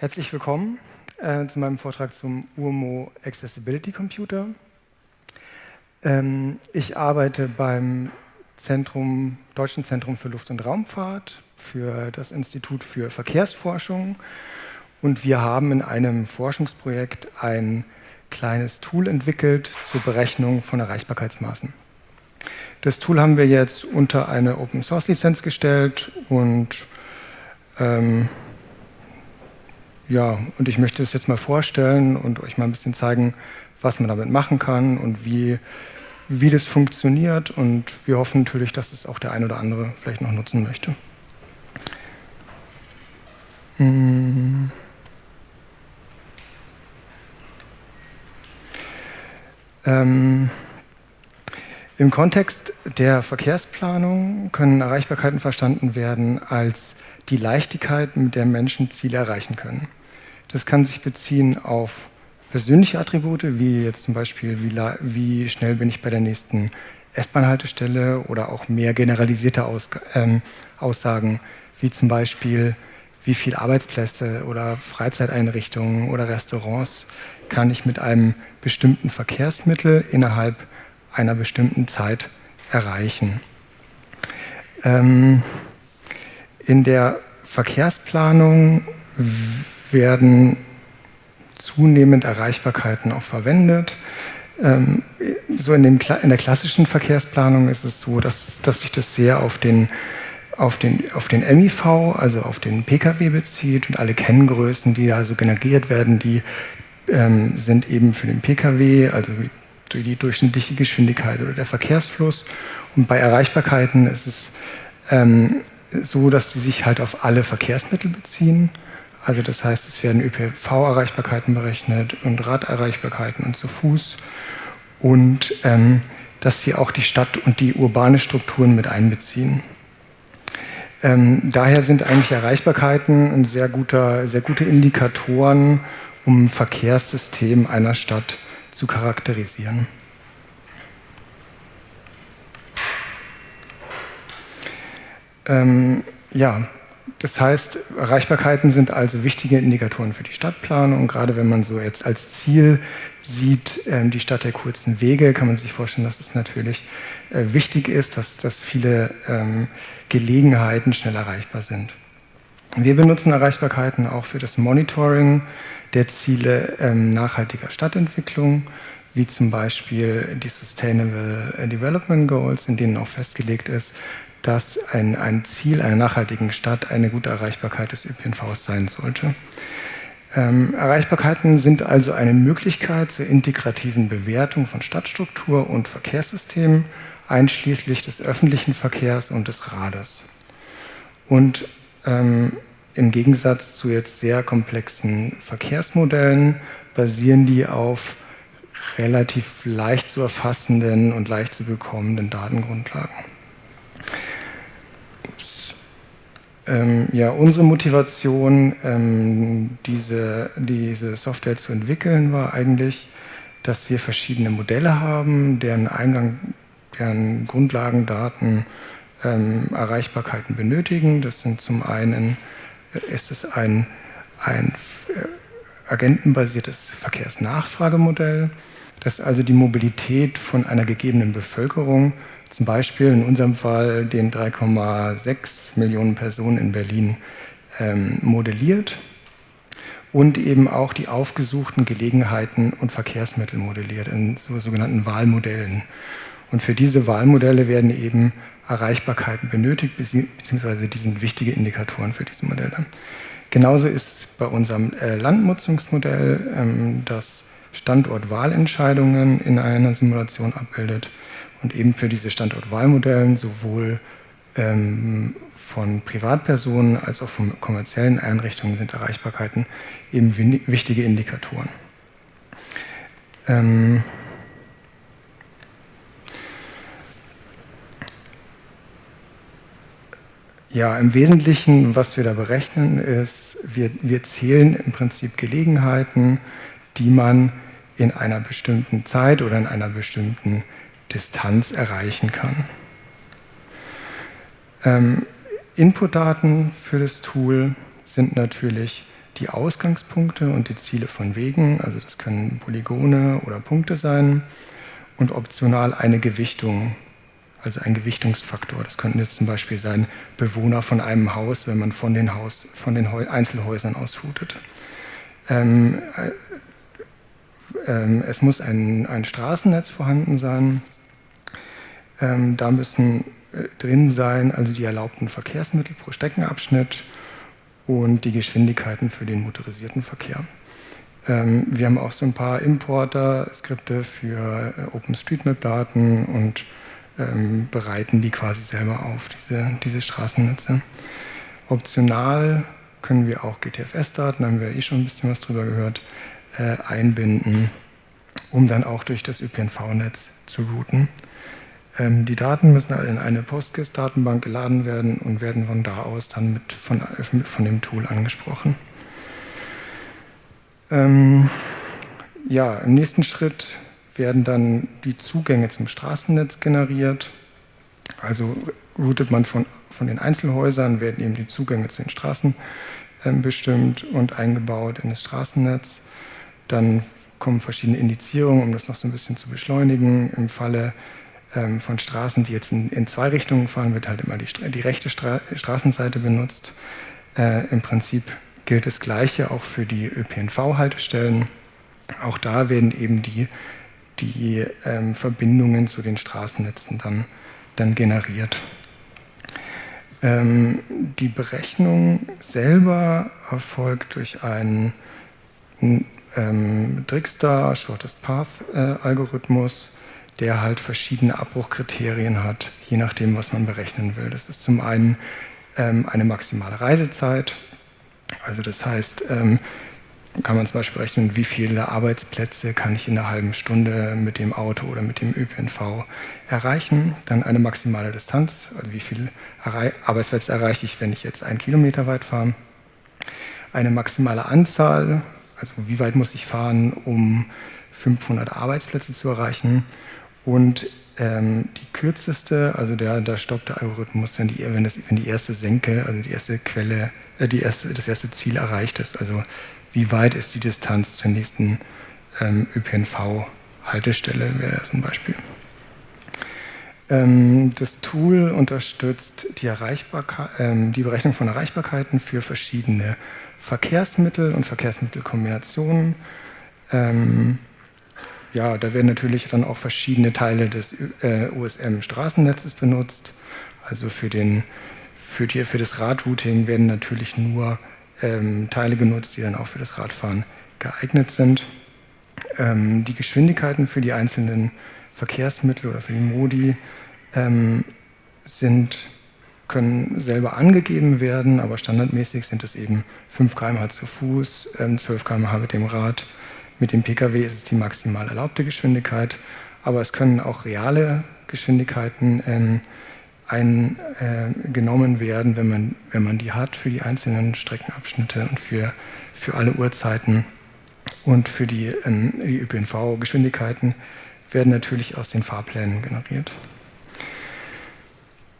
Herzlich willkommen äh, zu meinem Vortrag zum UMO Accessibility Computer. Ähm, ich arbeite beim Zentrum, Deutschen Zentrum für Luft- und Raumfahrt, für das Institut für Verkehrsforschung und wir haben in einem Forschungsprojekt ein kleines Tool entwickelt zur Berechnung von Erreichbarkeitsmaßen. Das Tool haben wir jetzt unter eine Open-Source-Lizenz gestellt und ähm, ja, und ich möchte es jetzt mal vorstellen und euch mal ein bisschen zeigen, was man damit machen kann und wie, wie das funktioniert und wir hoffen natürlich, dass es auch der ein oder andere vielleicht noch nutzen möchte. Hm. Ähm, Im Kontext der Verkehrsplanung können Erreichbarkeiten verstanden werden als die Leichtigkeit, mit der Menschen Ziele erreichen können. Das kann sich beziehen auf persönliche Attribute, wie jetzt zum Beispiel, wie, wie schnell bin ich bei der nächsten S-Bahn-Haltestelle oder auch mehr generalisierte Aus ähm, Aussagen, wie zum Beispiel, wie viele Arbeitsplätze oder Freizeiteinrichtungen oder Restaurants kann ich mit einem bestimmten Verkehrsmittel innerhalb einer bestimmten Zeit erreichen. Ähm, in der Verkehrsplanung werden zunehmend Erreichbarkeiten auch verwendet. Ähm, so in, dem, in, der klassischen Verkehrsplanung ist es so, dass, dass sich das sehr auf den, auf, den, auf den MIV, also auf den Pkw bezieht und alle Kenngrößen, die da so generiert werden, die ähm, sind eben für den Pkw, also die durchschnittliche Geschwindigkeit oder der Verkehrsfluss. Und bei Erreichbarkeiten ist es ähm, so, dass die sich halt auf alle Verkehrsmittel beziehen. Also das heißt, es werden ÖPV-Erreichbarkeiten berechnet und Raderreichbarkeiten und zu Fuß und ähm, dass sie auch die Stadt und die urbane Strukturen mit einbeziehen. Ähm, daher sind eigentlich Erreichbarkeiten ein sehr, guter, sehr gute Indikatoren, um ein Verkehrssystem einer Stadt zu charakterisieren. Ähm, ja, das heißt, Erreichbarkeiten sind also wichtige Indikatoren für die Stadtplanung. Gerade wenn man so jetzt als Ziel sieht, ähm, die Stadt der kurzen Wege, kann man sich vorstellen, dass es natürlich äh, wichtig ist, dass, dass viele ähm, Gelegenheiten schnell erreichbar sind. Wir benutzen Erreichbarkeiten auch für das Monitoring der Ziele ähm, nachhaltiger Stadtentwicklung, wie zum Beispiel die Sustainable Development Goals, in denen auch festgelegt ist, dass ein, ein Ziel einer nachhaltigen Stadt eine gute Erreichbarkeit des ÖPNVs sein sollte. Ähm, Erreichbarkeiten sind also eine Möglichkeit zur integrativen Bewertung von Stadtstruktur und Verkehrssystemen, einschließlich des öffentlichen Verkehrs und des Rades. Und ähm, im Gegensatz zu jetzt sehr komplexen Verkehrsmodellen basieren die auf relativ leicht zu erfassenden und leicht zu bekommenden Datengrundlagen. Ähm, ja, unsere Motivation, ähm, diese, diese Software zu entwickeln, war eigentlich, dass wir verschiedene Modelle haben, deren Eingang, deren Grundlagendaten ähm, Erreichbarkeiten benötigen. Das sind zum einen, äh, ist es ein, ein äh, agentenbasiertes Verkehrsnachfragemodell, das also die Mobilität von einer gegebenen Bevölkerung zum Beispiel in unserem Fall den 3,6 Millionen Personen in Berlin ähm, modelliert und eben auch die aufgesuchten Gelegenheiten und Verkehrsmittel modelliert in so, sogenannten Wahlmodellen. Und für diese Wahlmodelle werden eben Erreichbarkeiten benötigt, beziehungsweise die sind wichtige Indikatoren für diese Modelle. Genauso ist es bei unserem äh, Landnutzungsmodell, ähm, das Standortwahlentscheidungen in einer Simulation abbildet und eben für diese Standortwahlmodellen sowohl ähm, von Privatpersonen als auch von kommerziellen Einrichtungen sind Erreichbarkeiten eben wichtige Indikatoren. Ähm, Ja, im Wesentlichen, was wir da berechnen, ist, wir, wir zählen im Prinzip Gelegenheiten, die man in einer bestimmten Zeit oder in einer bestimmten Distanz erreichen kann. Ähm, Inputdaten für das Tool sind natürlich die Ausgangspunkte und die Ziele von Wegen, also das können Polygone oder Punkte sein, und optional eine Gewichtung, also ein Gewichtungsfaktor. Das könnten jetzt zum Beispiel sein Bewohner von einem Haus, wenn man von den, Haus, von den Einzelhäusern aus routet. Ähm, äh, ähm, es muss ein, ein Straßennetz vorhanden sein. Ähm, da müssen äh, drin sein, also die erlaubten Verkehrsmittel pro Streckenabschnitt und die Geschwindigkeiten für den motorisierten Verkehr. Ähm, wir haben auch so ein paar Importer-Skripte für äh, OpenStreetMap-Daten und ähm, bereiten die quasi selber auf, diese, diese Straßennetze. Optional können wir auch GTFS-Daten, haben wir eh schon ein bisschen was drüber gehört, äh, einbinden, um dann auch durch das ÖPNV-Netz zu routen. Ähm, die Daten müssen in eine PostGIS-Datenbank geladen werden und werden von da aus dann mit von, von dem Tool angesprochen. Ähm, ja, im nächsten Schritt werden dann die Zugänge zum Straßennetz generiert. Also routet man von, von den Einzelhäusern, werden eben die Zugänge zu den Straßen äh, bestimmt und eingebaut in das Straßennetz. Dann kommen verschiedene Indizierungen, um das noch so ein bisschen zu beschleunigen. Im Falle ähm, von Straßen, die jetzt in, in, zwei Richtungen fahren, wird halt immer die, die rechte Stra Straßenseite benutzt. Äh, Im Prinzip gilt das Gleiche auch für die ÖPNV-Haltestellen. Auch da werden eben die, die ähm, Verbindungen zu den Straßennetzen dann, dann generiert. Ähm, die Berechnung selber erfolgt durch einen ähm, Drixstar Shortest Path äh, Algorithmus, der halt verschiedene Abbruchkriterien hat, je nachdem, was man berechnen will. Das ist zum einen ähm, eine maximale Reisezeit, also das heißt, ähm, kann man zum Beispiel rechnen, wie viele Arbeitsplätze kann ich in einer halben Stunde mit dem Auto oder mit dem ÖPNV erreichen. Dann eine maximale Distanz, also wie viele Arbeitsplätze erreiche ich, wenn ich jetzt einen Kilometer weit fahre. Eine maximale Anzahl, also wie weit muss ich fahren, um 500 Arbeitsplätze zu erreichen. Und ähm, die kürzeste, also der, der stoppte Algorithmus, wenn die, wenn, das, wenn die erste Senke, also die erste Quelle, äh, die erste, das erste Ziel erreicht ist. Also wie weit ist die Distanz zur nächsten ähm, ÖPNV-Haltestelle, wäre das ein Beispiel. Ähm, das Tool unterstützt die, ähm, die Berechnung von Erreichbarkeiten für verschiedene Verkehrsmittel und Verkehrsmittelkombinationen. Ja, da werden natürlich dann auch verschiedene Teile des äh, USM-Straßennetzes benutzt. Also für, den, für, die, für das Radrouting werden natürlich nur ähm, Teile genutzt, die dann auch für das Radfahren geeignet sind. Ähm, die Geschwindigkeiten für die einzelnen Verkehrsmittel oder für die Modi ähm, sind, können selber angegeben werden, aber standardmäßig sind es eben 5 km/h zu Fuß, 12 ähm, km/h mit dem Rad, mit dem Pkw ist es die maximal erlaubte Geschwindigkeit, aber es können auch reale Geschwindigkeiten ähm, eingenommen äh, werden, wenn man, wenn man die hat für die einzelnen Streckenabschnitte und für, für alle Uhrzeiten. Und für die, ähm, die ÖPNV-Geschwindigkeiten werden natürlich aus den Fahrplänen generiert.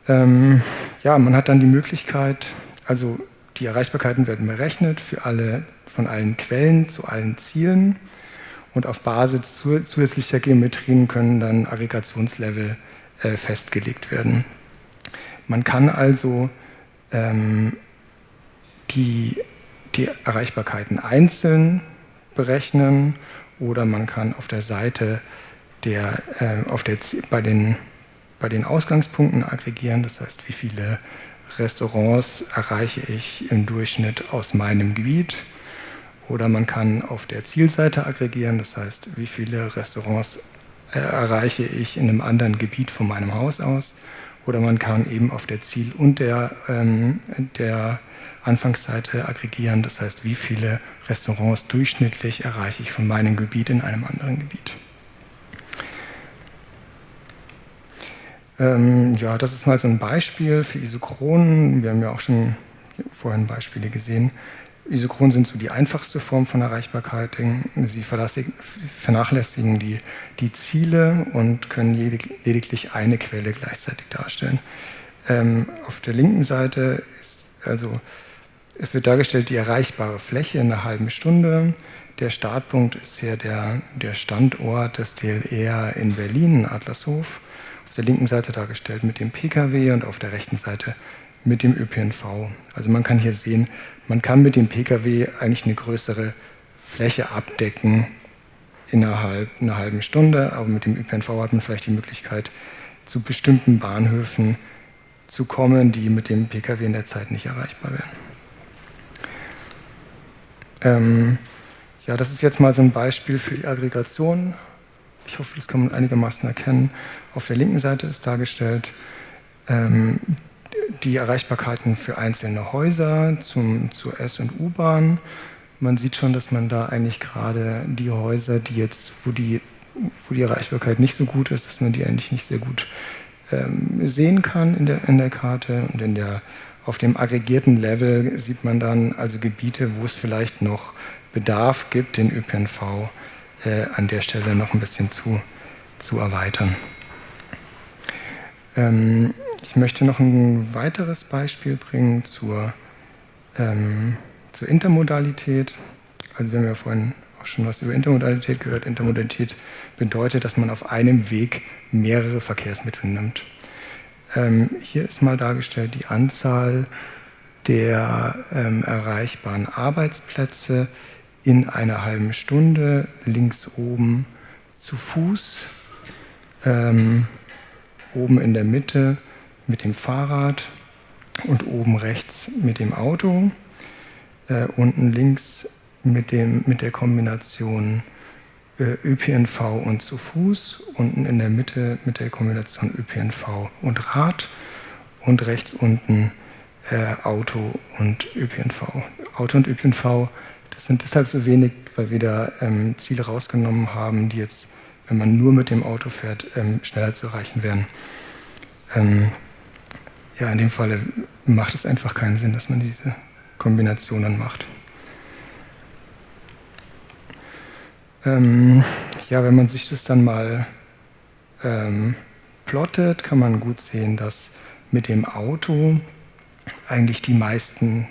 Ähm, ja, man hat dann die Möglichkeit, also die Erreichbarkeiten werden berechnet für alle, von allen Quellen zu allen Zielen und auf Basis zusätzlicher Geometrien können dann Aggregationslevel äh, festgelegt werden. Man kann also ähm, die, die Erreichbarkeiten einzeln berechnen oder man kann auf der Seite der, äh, auf der, bei, den, bei den Ausgangspunkten aggregieren, das heißt, wie viele Restaurants erreiche ich im Durchschnitt aus meinem Gebiet. Oder man kann auf der Zielseite aggregieren, das heißt, wie viele Restaurants äh, erreiche ich in einem anderen Gebiet von meinem Haus aus. Oder man kann eben auf der Ziel- und der, ähm, der Anfangsseite aggregieren, das heißt, wie viele Restaurants durchschnittlich erreiche ich von meinem Gebiet in einem anderen Gebiet. Ähm, ja, das ist mal so ein Beispiel für Isochronen. Wir haben ja auch schon vorhin Beispiele gesehen. Isochronen sind so die einfachste Form von Erreichbarkeit. Sie vernachlässigen die, die Ziele und können lediglich eine Quelle gleichzeitig darstellen. Ähm, auf der linken Seite ist also es wird dargestellt die erreichbare Fläche in einer halben Stunde. Der Startpunkt ist hier der, der Standort des DLR in Berlin, Adlershof. Der linken Seite dargestellt mit dem Pkw und auf der rechten Seite mit dem ÖPNV. Also man kann hier sehen, man kann mit dem Pkw eigentlich eine größere Fläche abdecken innerhalb einer halben Stunde, aber mit dem ÖPNV hat man vielleicht die Möglichkeit, zu bestimmten Bahnhöfen zu kommen, die mit dem Pkw in der Zeit nicht erreichbar wären. Ähm, ja, das ist jetzt mal so ein Beispiel für die Aggregation. Ich hoffe, das kann man einigermaßen erkennen. Auf der linken Seite ist dargestellt ähm, die Erreichbarkeiten für einzelne Häuser zum, zur S- und U-Bahn. Man sieht schon, dass man da eigentlich gerade die Häuser, die jetzt, wo die, wo die Erreichbarkeit nicht so gut ist, dass man die eigentlich nicht sehr gut ähm, sehen kann in der, in der Karte. Und in der, auf dem aggregierten Level sieht man dann also Gebiete, wo es vielleicht noch Bedarf gibt, den ÖPNV äh, an der Stelle noch ein bisschen zu, zu erweitern. Ähm, ich möchte noch ein weiteres Beispiel bringen zur, ähm, zur Intermodalität. Also wir haben ja vorhin auch schon was über Intermodalität gehört. Intermodalität bedeutet, dass man auf einem Weg mehrere Verkehrsmittel nimmt. Ähm, hier ist mal dargestellt die Anzahl der ähm, erreichbaren Arbeitsplätze in einer halben Stunde links oben zu Fuß, ähm, oben in der Mitte mit dem Fahrrad und oben rechts mit dem Auto, äh, unten links mit, dem, mit der Kombination äh, ÖPNV und zu Fuß, unten in der Mitte mit der Kombination ÖPNV und Rad und rechts unten äh, Auto und ÖPNV. Auto und ÖPNV das sind deshalb so wenig, weil wir da ähm, Ziele rausgenommen haben, die jetzt, wenn man nur mit dem Auto fährt, ähm, schneller zu erreichen wären. Ähm, ja, in dem Fall macht es einfach keinen Sinn, dass man diese Kombinationen macht. Ähm, ja, wenn man sich das dann mal ähm, plottet, kann man gut sehen, dass mit dem Auto eigentlich die meisten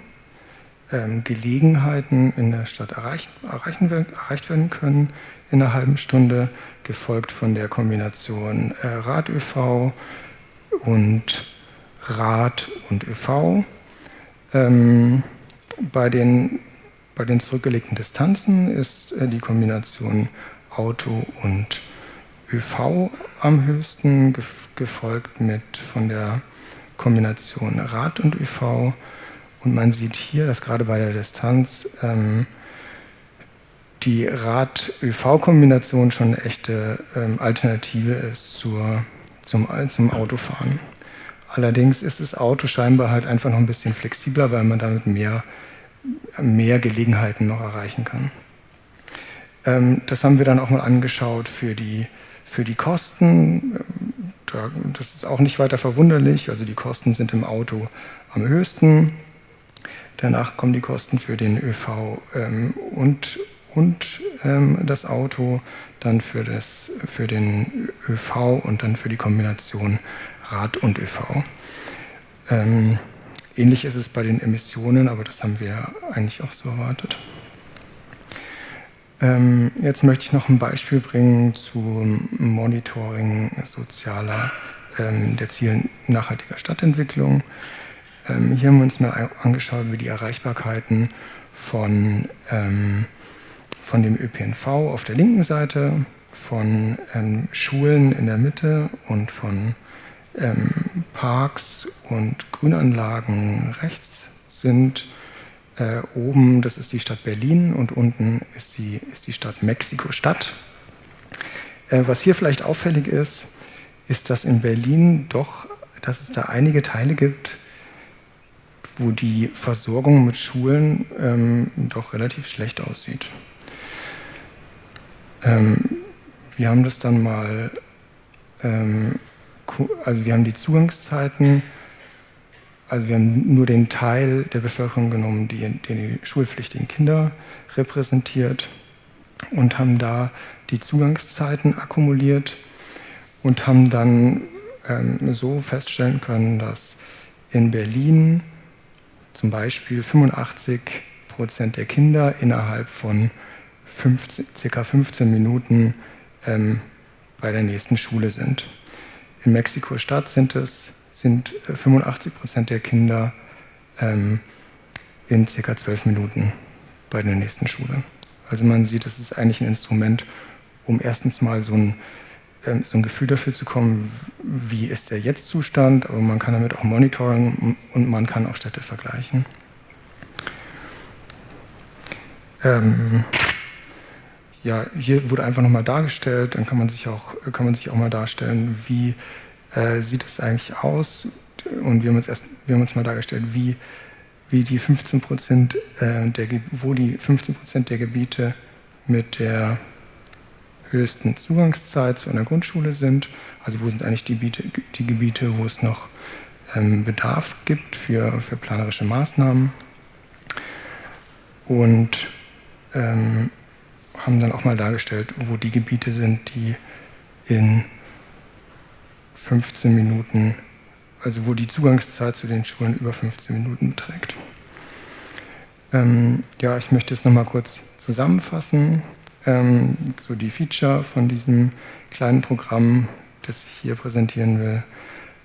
Gelegenheiten in der Stadt erreicht, erreichen, erreicht werden können in einer halben Stunde, gefolgt von der Kombination äh, Rad-ÖV und Rad und ÖV. Ähm, bei, den, bei den zurückgelegten Distanzen ist äh, die Kombination Auto und ÖV am höchsten, gefolgt mit von der Kombination Rad und ÖV und man sieht hier, dass gerade bei der Distanz ähm, die Rad-ÖV-Kombination schon eine echte ähm, Alternative ist zur, zum, zum Autofahren. Allerdings ist das Auto scheinbar halt einfach noch ein bisschen flexibler, weil man damit mehr, mehr Gelegenheiten noch erreichen kann. Ähm, das haben wir dann auch mal angeschaut für die, für die Kosten. Das ist auch nicht weiter verwunderlich. Also die Kosten sind im Auto am höchsten. Danach kommen die Kosten für den ÖV ähm, und, und ähm, das Auto, dann für, das, für den ÖV und dann für die Kombination Rad und ÖV. Ähm, ähnlich ist es bei den Emissionen, aber das haben wir eigentlich auch so erwartet. Ähm, jetzt möchte ich noch ein Beispiel bringen zum Monitoring sozialer, ähm, der Ziele nachhaltiger Stadtentwicklung. Ähm, hier haben wir uns mal angeschaut, wie die Erreichbarkeiten von, ähm, von dem ÖPNV auf der linken Seite, von ähm, Schulen in der Mitte und von Parks und Grünanlagen rechts sind. Äh, oben, das ist die Stadt Berlin und unten ist die, ist die Stadt Mexiko-Stadt. Äh, was hier vielleicht auffällig ist, ist, dass in Berlin doch, dass es da einige Teile gibt, wo die Versorgung mit Schulen ähm, doch relativ schlecht aussieht. Ähm, wir haben das dann mal, ähm, also wir haben die Zugangszeiten, also wir haben nur den Teil der Bevölkerung genommen, die, den die schulpflichtigen Kinder repräsentiert und haben da die Zugangszeiten akkumuliert und haben dann ähm, so feststellen können, dass in Berlin zum Beispiel 85 Prozent der Kinder innerhalb von 15, circa 15 Minuten ähm, bei der nächsten Schule sind. In Mexiko-Stadt sind es sind 85 äh, Prozent der Kinder ähm, in circa 12 Minuten bei der nächsten Schule. Also man sieht, es ist eigentlich ein Instrument, um erstens mal so ein, so ein Gefühl dafür zu kommen, wie ist der Jetzt-Zustand, aber man kann damit auch monitoren und man kann auch Städte vergleichen. Ähm, ja, hier wurde einfach nochmal dargestellt, dann kann man sich auch, kann man sich auch mal darstellen, wie äh, sieht es eigentlich aus? Und wir haben uns erst, wir haben uns mal dargestellt, wie, wie die 15 Prozent äh, der, wo die 15 Prozent der Gebiete mit der höchsten Zugangszeit zu einer Grundschule sind. Also wo sind eigentlich die, Gebiete, die Gebiete, wo es noch ähm, Bedarf gibt für, für planerische Maßnahmen. Und ähm, haben dann auch mal dargestellt, wo die Gebiete sind, die in 15 Minuten, also wo die Zugangszeit zu den Schulen über 15 Minuten beträgt. Ähm, ja, ich möchte es nochmal kurz zusammenfassen. Ähm, so die Feature von diesem kleinen Programm, das ich hier präsentieren will.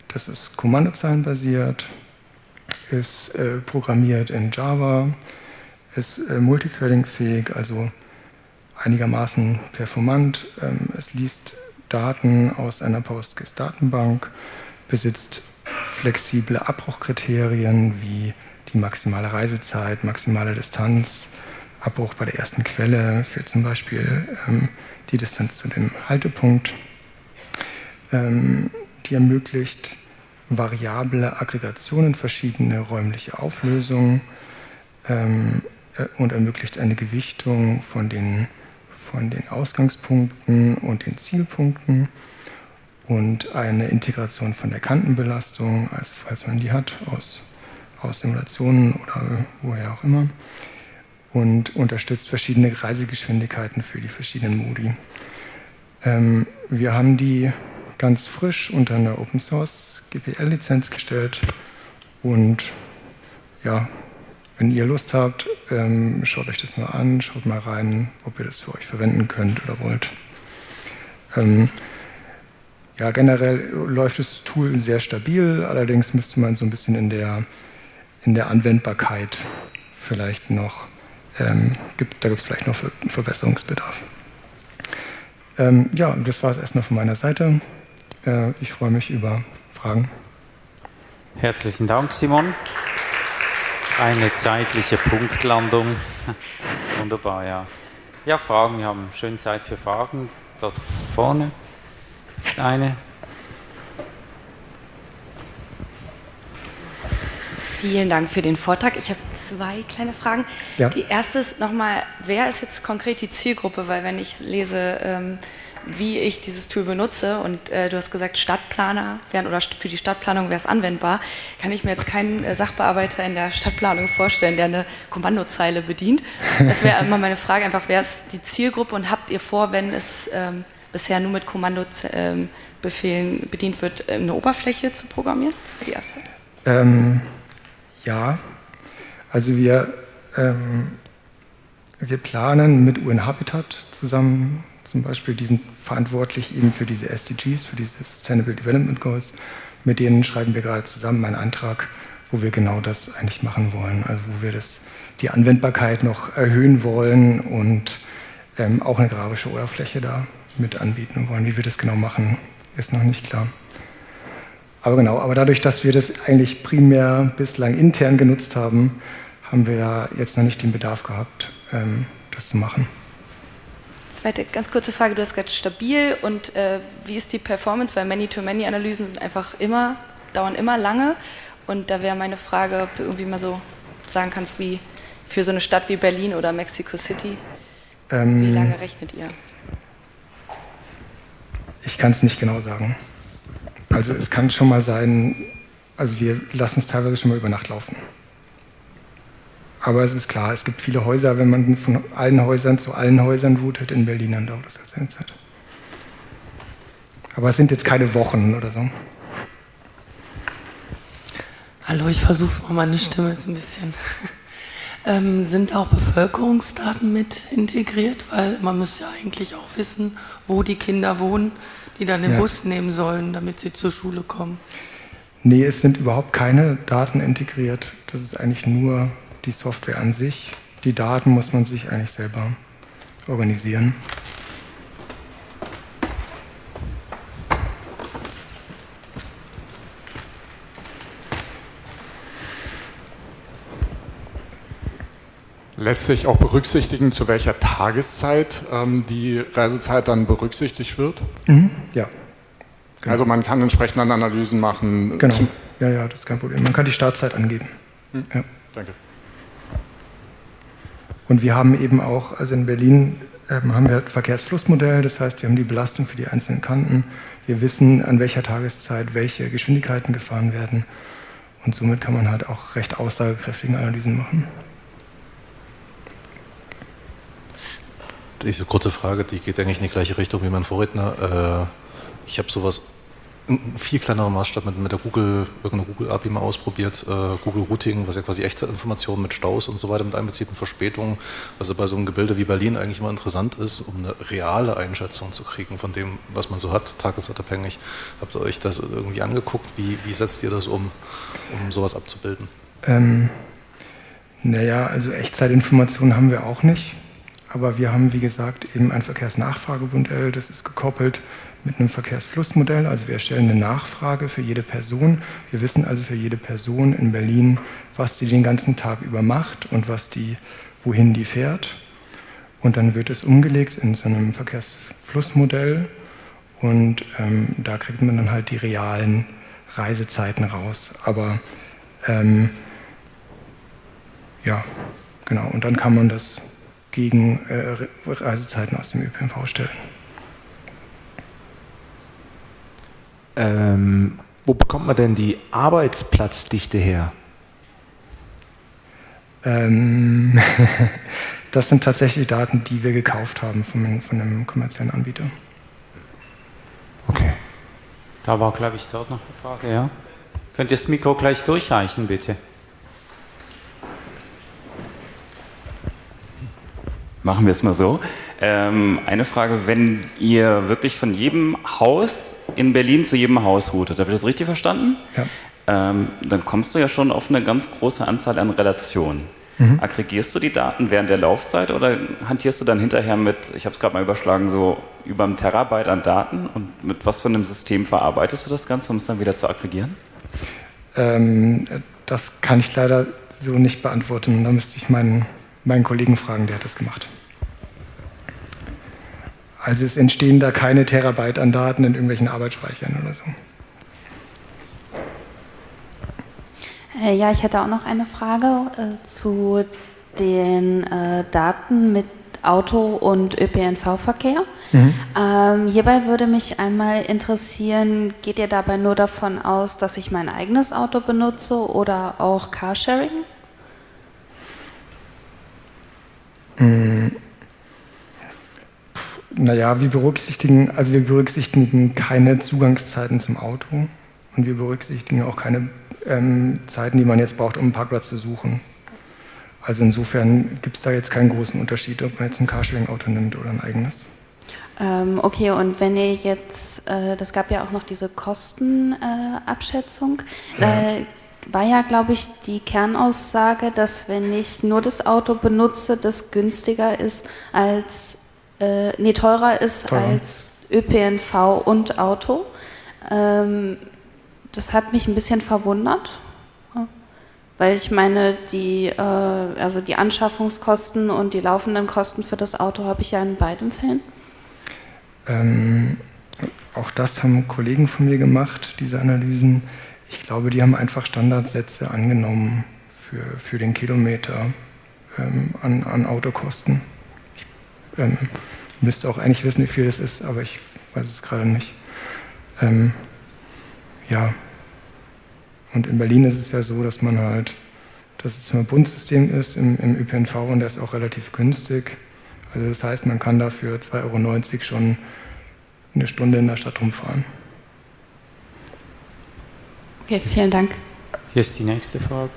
Das ist kommandozeilenbasiert, ist äh, programmiert in Java, ist äh, multithreading-fähig, also einigermaßen performant. Ähm, es liest Daten aus einer PostGIS-Datenbank, besitzt flexible Abbruchkriterien wie die maximale Reisezeit, maximale Distanz, Abbruch bei der ersten Quelle für zum Beispiel ähm, die Distanz zu dem Haltepunkt, ähm, die ermöglicht variable Aggregationen, verschiedene räumliche Auflösungen ähm, äh, und ermöglicht eine Gewichtung von den von den Ausgangspunkten und den Zielpunkten und eine Integration von der Kantenbelastung, also falls man die hat, aus, aus Simulationen oder woher auch immer und unterstützt verschiedene Reisegeschwindigkeiten für die verschiedenen Modi. Ähm, wir haben die ganz frisch unter einer Open Source GPL-Lizenz gestellt und ja, wenn ihr Lust habt, ähm, schaut euch das mal an, schaut mal rein, ob ihr das für euch verwenden könnt oder wollt. Ähm, ja, generell läuft das Tool sehr stabil, allerdings müsste man so ein bisschen in der, in der Anwendbarkeit vielleicht noch, ähm, gibt, da gibt es vielleicht noch Verbesserungsbedarf. Ähm, ja, das war es erstmal von meiner Seite. Äh, ich freue mich über Fragen. Herzlichen Dank, Simon. Eine zeitliche Punktlandung. Wunderbar, ja. Ja, Fragen, wir haben schön Zeit für Fragen. Dort vorne ist eine. Vielen Dank für den Vortrag. Ich habe zwei kleine Fragen. Ja. Die erste ist nochmal, wer ist jetzt konkret die Zielgruppe? Weil wenn ich lese, ähm, wie ich dieses Tool benutze und äh, du hast gesagt, Stadtplaner wären oder für die Stadtplanung wäre es anwendbar, kann ich mir jetzt keinen äh, Sachbearbeiter in der Stadtplanung vorstellen, der eine Kommandozeile bedient. Das wäre immer meine Frage, einfach wer ist die Zielgruppe und habt ihr vor, wenn es ähm, bisher nur mit Kommandobefehlen ähm, bedient wird, eine Oberfläche zu programmieren? Das wäre die erste. Ähm, ja, also wir, ähm, wir planen mit UN Habitat zusammen zum Beispiel, die sind verantwortlich eben für diese SDGs, für diese Sustainable Development Goals. Mit denen schreiben wir gerade zusammen einen Antrag, wo wir genau das eigentlich machen wollen. Also wo wir das, die Anwendbarkeit noch erhöhen wollen und ähm, auch eine grafische Oberfläche da mit anbieten wollen. Wie wir das genau machen, ist noch nicht klar. Aber genau, aber dadurch, dass wir das eigentlich primär bislang intern genutzt haben, haben wir da jetzt noch nicht den Bedarf gehabt, ähm, das zu machen. Zweite ganz kurze Frage, du hast gerade stabil und äh, wie ist die Performance, weil Many-to-Many-Analysen sind einfach immer, dauern immer lange und da wäre meine Frage, ob du irgendwie mal so sagen kannst, wie für so eine Stadt wie Berlin oder Mexico City, ähm, wie lange rechnet ihr? Ich kann es nicht genau sagen. Also es kann schon mal sein, also wir lassen es teilweise schon mal über Nacht laufen. Aber es ist klar, es gibt viele Häuser, wenn man von allen Häusern zu allen Häusern routet in Berlin, dann dauert das ganz eine Zeit. Aber es sind jetzt keine Wochen oder so. Hallo, ich versuche mal, meine Stimme ist ein bisschen. Ähm, sind auch Bevölkerungsdaten mit integriert? Weil man müsste ja eigentlich auch wissen, wo die Kinder wohnen, die dann den ja. Bus nehmen sollen, damit sie zur Schule kommen. Nee, es sind überhaupt keine Daten integriert. Das ist eigentlich nur die Software an sich. Die Daten muss man sich eigentlich selber organisieren. Lässt sich auch berücksichtigen, zu welcher Tageszeit ähm, die Reisezeit dann berücksichtigt wird? Mhm. Ja. Genau. Also man kann entsprechend dann Analysen machen. Genau. Ja, ja, das ist kein Problem. Man kann die Startzeit angeben. Mhm. Ja. Danke. Und wir haben eben auch, also in Berlin ähm, haben wir ein Verkehrsflussmodell, das heißt, wir haben die Belastung für die einzelnen Kanten. Wir wissen, an welcher Tageszeit welche Geschwindigkeiten gefahren werden. Und somit kann man halt auch recht aussagekräftige Analysen machen. Diese kurze Frage, die geht eigentlich in die gleiche Richtung wie mein Vorredner. Äh, ich habe sowas in viel kleinerem Maßstab mit, mit der Google, irgendeine Google API mal ausprobiert, äh, Google Routing, was ja quasi echte Informationen mit Staus und so weiter mit einbezieht und Verspätungen, was ja bei so einem Gebilde wie Berlin eigentlich immer interessant ist, um eine reale Einschätzung zu kriegen von dem, was man so hat, tagesabhängig. Habt ihr euch das irgendwie angeguckt? Wie, wie setzt ihr das um, um sowas abzubilden? Ähm, naja, also Echtzeitinformationen haben wir auch nicht. Aber wir haben, wie gesagt, eben ein Verkehrsnachfragemodell, das ist gekoppelt mit einem Verkehrsflussmodell. Also wir erstellen eine Nachfrage für jede Person. Wir wissen also für jede Person in Berlin, was die den ganzen Tag über macht und was die, wohin die fährt. Und dann wird es umgelegt in so einem Verkehrsflussmodell und ähm, da kriegt man dann halt die realen Reisezeiten raus. Aber ähm, ja, genau, und dann kann man das gegen äh, Reisezeiten aus dem ÖPNV stellen. Ähm, wo bekommt man denn die Arbeitsplatzdichte her? Ähm, das sind tatsächlich Daten, die wir gekauft haben von, von einem kommerziellen Anbieter. Okay. Da war, glaube ich, dort noch eine Frage, ja? Könnt ihr das Mikro gleich durchreichen, bitte? Machen wir es mal so. Ähm, eine Frage, wenn ihr wirklich von jedem Haus in Berlin zu jedem Haus routet, habe ich das richtig verstanden? Ja. Ähm, dann kommst du ja schon auf eine ganz große Anzahl an Relationen. Mhm. Aggregierst du die Daten während der Laufzeit oder hantierst du dann hinterher mit, ich habe es gerade mal überschlagen, so über ein Terabyte an Daten und mit was für einem System verarbeitest du das Ganze, um es dann wieder zu aggregieren? Ähm, das kann ich leider so nicht beantworten. Da müsste ich meinen meinen Kollegen fragen, der hat das gemacht. Also es entstehen da keine Terabyte an Daten in irgendwelchen Arbeitsspeichern oder so. Äh, ja, ich hätte auch noch eine Frage äh, zu den äh, Daten mit Auto- und ÖPNV-Verkehr. Mhm. Ähm, hierbei würde mich einmal interessieren, geht ihr dabei nur davon aus, dass ich mein eigenes Auto benutze oder auch Carsharing? Hm. Naja, wir berücksichtigen, also wir berücksichtigen keine Zugangszeiten zum Auto und wir berücksichtigen auch keine ähm, Zeiten, die man jetzt braucht, um einen Parkplatz zu suchen. Also insofern gibt es da jetzt keinen großen Unterschied, ob man jetzt ein Carsharing-Auto nimmt oder ein eigenes. Ähm, okay, und wenn ihr jetzt, äh, das gab ja auch noch diese Kostenabschätzung, äh, ja. äh, war ja, glaube ich, die Kernaussage, dass wenn ich nur das Auto benutze, das günstiger ist als, äh, nee, teurer ist teurer. als ÖPNV und Auto. Ähm, das hat mich ein bisschen verwundert, weil ich meine, die, äh, also die Anschaffungskosten und die laufenden Kosten für das Auto habe ich ja in beiden Fällen. Ähm, auch das haben Kollegen von mir gemacht, diese Analysen. Ich glaube, die haben einfach Standardsätze angenommen für, für den Kilometer ähm, an, an Autokosten. Ich ähm, müsste auch eigentlich wissen, wie viel das ist, aber ich weiß es gerade nicht. Ähm, ja. Und in Berlin ist es ja so, dass man halt, dass es ein Bundsystem ist im, im ÖPNV und der ist auch relativ günstig. Also das heißt, man kann dafür 2,90 Euro schon eine Stunde in der Stadt rumfahren. Okay, vielen Dank. Hier ist die nächste Frage.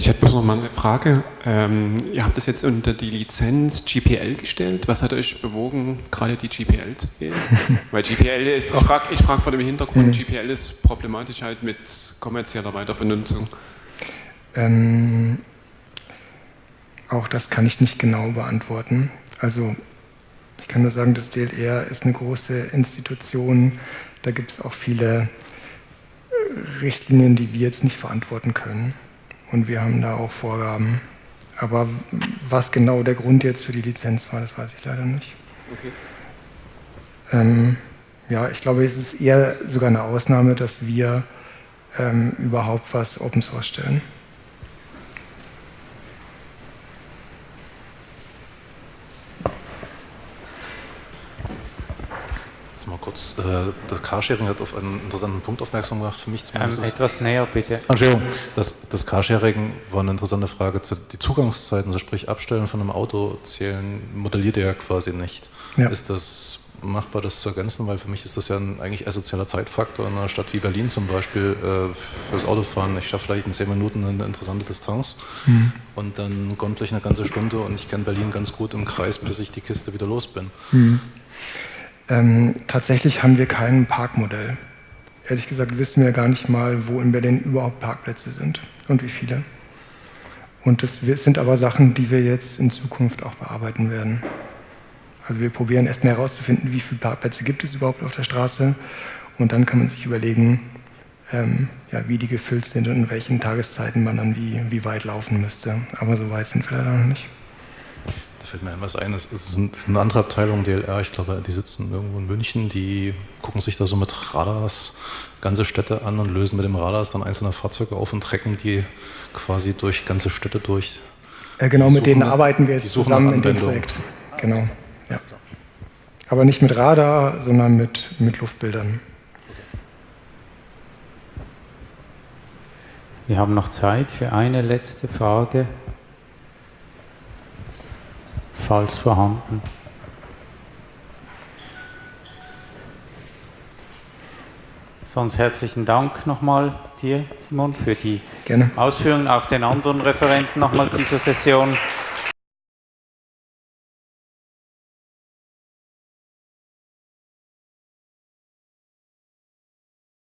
Ich hätte bloß noch mal eine Frage. Ähm, ihr habt das jetzt unter die Lizenz GPL gestellt. Was hat euch bewogen, gerade die GPL zu gehen? Weil GPL ist, ich frage ich frag vor dem Hintergrund, mhm. GPL ist problematisch halt mit kommerzieller Weitervernutzung. Ähm, auch das kann ich nicht genau beantworten. Also ich kann nur sagen, das DLR ist eine große Institution. Da gibt es auch viele Richtlinien, die wir jetzt nicht verantworten können und wir haben da auch Vorgaben. Aber was genau der Grund jetzt für die Lizenz war, das weiß ich leider nicht. Okay. Ähm, ja, ich glaube, es ist eher sogar eine Ausnahme, dass wir ähm, überhaupt was Open Source stellen. Jetzt mal kurz, äh, das Carsharing hat auf einen interessanten Punkt aufmerksam gemacht, für mich zumindest. Ähm, etwas näher, bitte. Entschuldigung, das, das Carsharing war eine interessante Frage. Zu, die Zugangszeiten, also sprich Abstellen von einem Auto zählen, modelliert ihr ja quasi nicht. Ja. Ist das machbar, das zu ergänzen? Weil für mich ist das ja ein eigentlich essentieller Zeitfaktor in einer Stadt wie Berlin zum Beispiel äh, fürs Autofahren. Ich schaffe vielleicht in zehn Minuten eine interessante Distanz mhm. und dann gondel ich eine ganze Stunde und ich kenne Berlin ganz gut im Kreis, bis ich die Kiste wieder los bin. Mhm. Ähm, tatsächlich haben wir kein Parkmodell. Ehrlich gesagt wissen wir gar nicht mal, wo in Berlin überhaupt Parkplätze sind und wie viele. Und das sind aber Sachen, die wir jetzt in Zukunft auch bearbeiten werden. Also wir probieren erstmal herauszufinden, wie viele Parkplätze gibt es überhaupt auf der Straße. Und dann kann man sich überlegen, ähm, ja, wie die gefüllt sind und in welchen Tageszeiten man dann wie, wie weit laufen müsste. Aber so weit sind wir leider noch nicht. Fällt mir ein was ein, das ist, eine andere Abteilung DLR, ich glaube, die sitzen irgendwo in München, die gucken sich da so mit Radars ganze Städte an und lösen mit dem Radars dann einzelne Fahrzeuge auf und trecken die quasi durch ganze Städte durch. Äh, genau, die mit denen arbeiten wir jetzt zusammen in dem Projekt. Genau, ja. Aber nicht mit Radar, sondern mit, mit Luftbildern. Wir haben noch Zeit für eine letzte Frage falls vorhanden. Sonst herzlichen Dank nochmal dir, Simon, für die Gerne. Ausführungen, auch den anderen Referenten nochmal dieser Session.